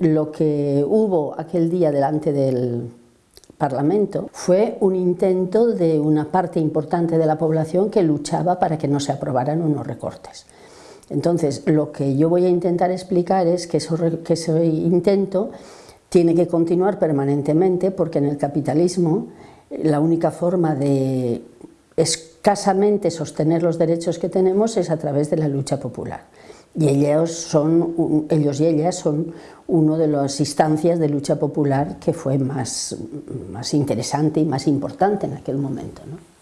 Lo que hubo aquel día delante del Parlamento fue un intento de una parte importante de la población que luchaba para que no se aprobaran unos recortes. Entonces, lo que yo voy a intentar explicar es que, que ese intento tiene que continuar permanentemente porque en el capitalismo la única forma de escasamente sostener los derechos que tenemos es a través de la lucha popular. Y ellos, son, ellos y ellas son una de las instancias de lucha popular que fue más, más interesante y más importante en aquel momento. ¿no?